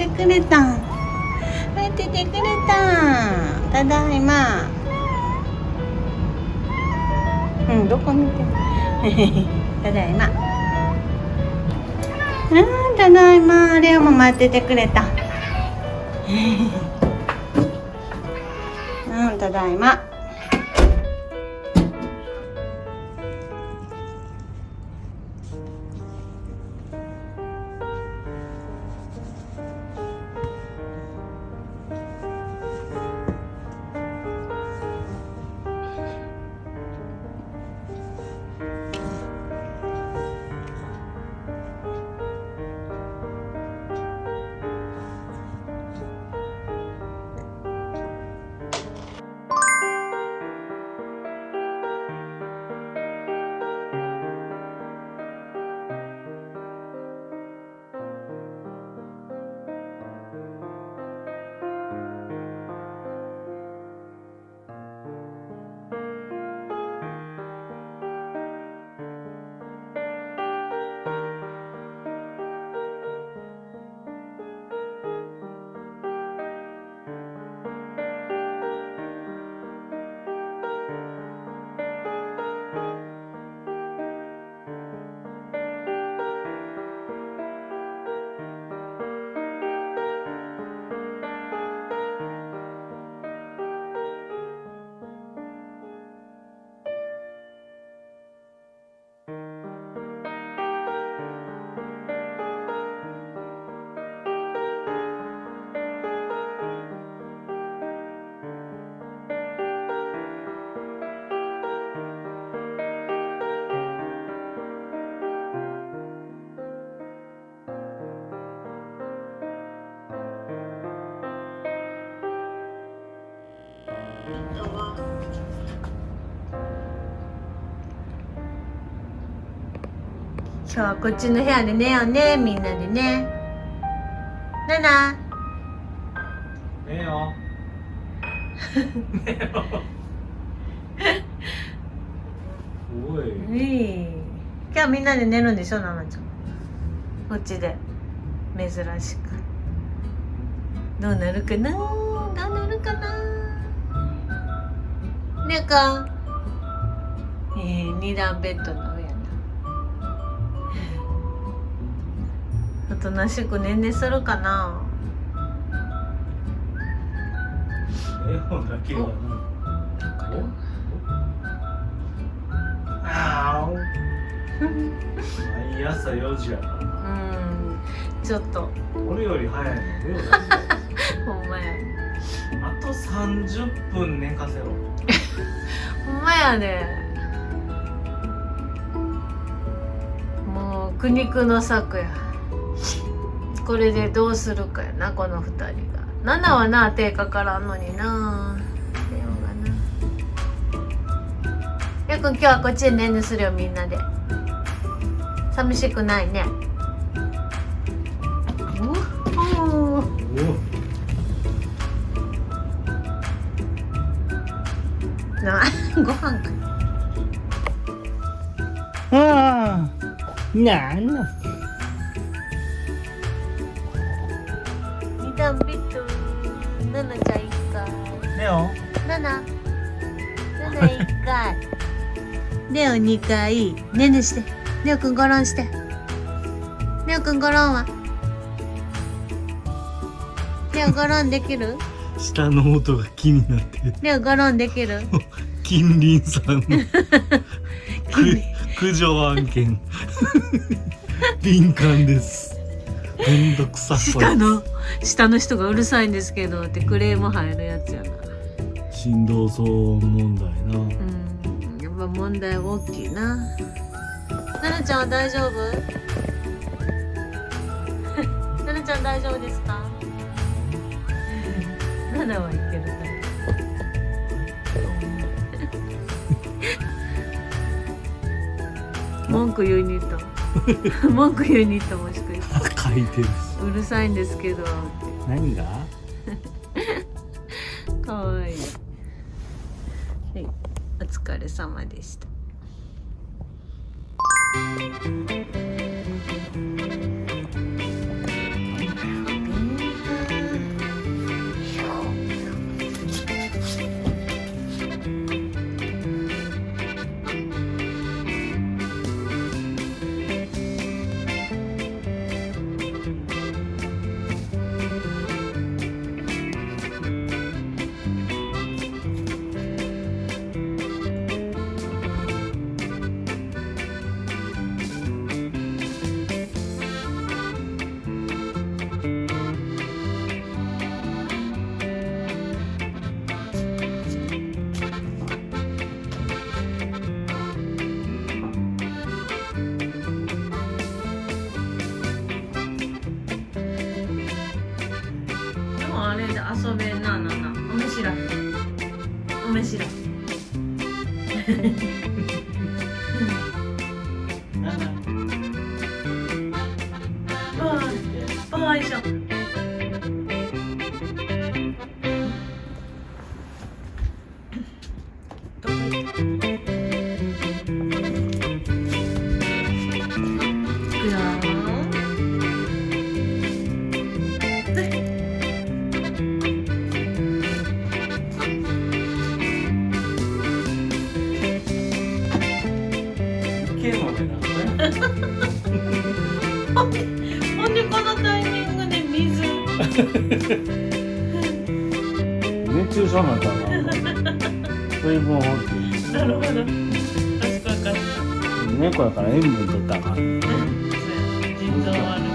ててくれた待っててくれたただいま。うんどこ見て？ただいま。うん ただいま。レオも待っててくれた。うんただいま。今日はこっちの部屋で寝ようねみんなでね。ナナ。寝よ 寝よおい。いい。今日みんなで寝るんでしょナナちゃん。こっちで。珍しく。どうなるかなどうなるかなねえかえー、二段ベッドの上やな。おとなしくねんねするかな。絵本だけはな。おあー。お毎朝4時やからうなん。ちょっと。俺より早いの ほんまや。あと30分寝かせろほんまやでもう苦肉の策や。これでどうするかやなこの二人が。7はな手かからんのにな。レオがな。やく今日はこっちでねんねするよみんなで。寂しくないね。な ご飯か。ああなんだ二段ベッドナナちゃん一回。レオ。ナナ。ナナ一回。レオ二回。ねんねして。レオくんゴロンして。レオくんゴロンは。レオゴロンできる？下の音が気になってレオゴロンできる？近隣さんの。く駆除案件。敏感です。めんどくさそう。下の下の人がうるさいんですけどってクレーム入るやつやな。振動騒音問題な。うん。やっぱ問題大きいな。ナナちゃんは大丈夫？ナナちゃん大丈夫ですか？ナナはいけるタイプ文句言いに行った。文句言いに行ったもしかして書いてる。うるさいんですけど何が？かわいい。はい、お疲れ様でした。なおめしらおめしらバイショどこ行ったいくよ熱中症になったら水分補給なるほど。賢いかった猫やから塩分取ったらあかん。腎臓悪い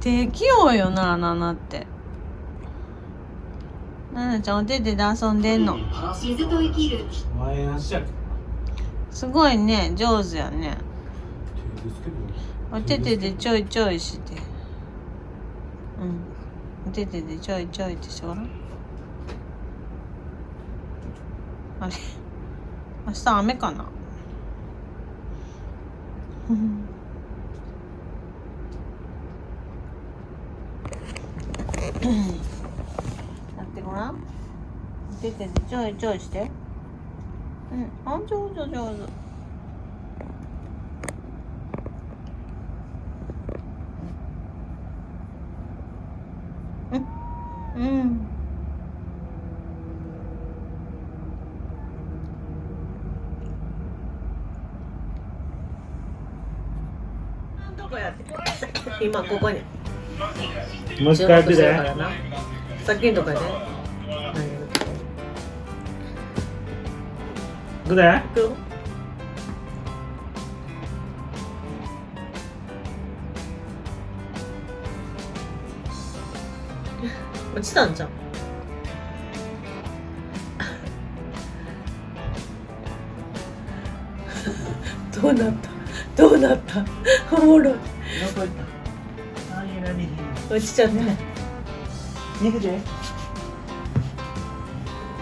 低気温よなナナって。ナナちゃんお手手で遊んでんの。すごいね上手やね。お手手でちょいちょいして。うん。お手手でちょいちょいってしてごらんあれ。明日雨かなうんやってごらん。お手手でちょいちょいして。うん。あ上手上手。うん。どこやって。今ここに。もう一回やって。さっきのとこやで。行くで行くよ。落ちたんじゃん。どうなった？どうなった？おもろい落ちちゃった行くで？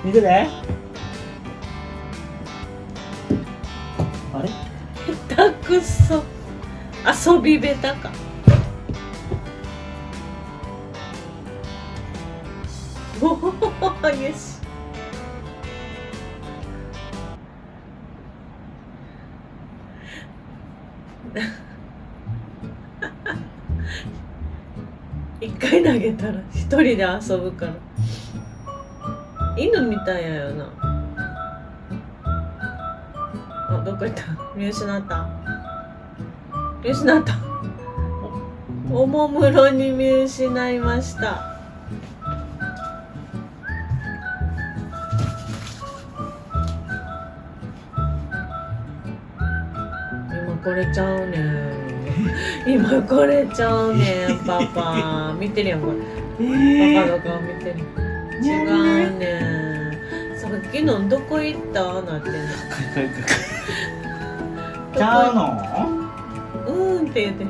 行くで？あれ？下手くそ。遊び下手か。おおよし 回投げたら一人で遊ぶから。犬みたいやよな。あどこ行った？見失った。見失った。おもむろに見失いました。今これちゃうねん今これちゃうねんパパ見てるやんこれ。パパの顔見てる。違うね。んさっきのどこ行った？なってんの？ちゃうの？うーんって言って。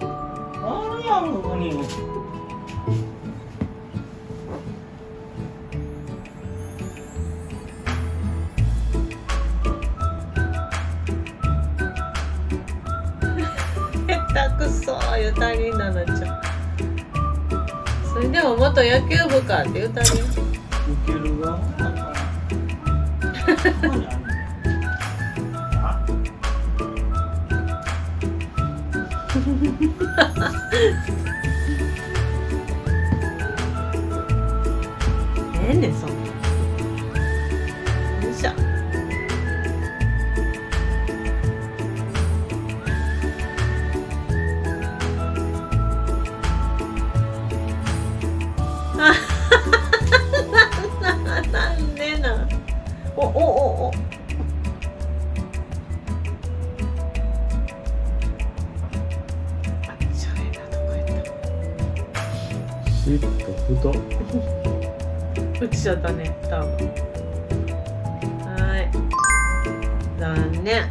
あれやんここに言うたりななちゃんそれでも元野球部かって言うたりいけるがあええねんそんな。よいしょシッと太っ。落ちちゃったね多分。はい。残念。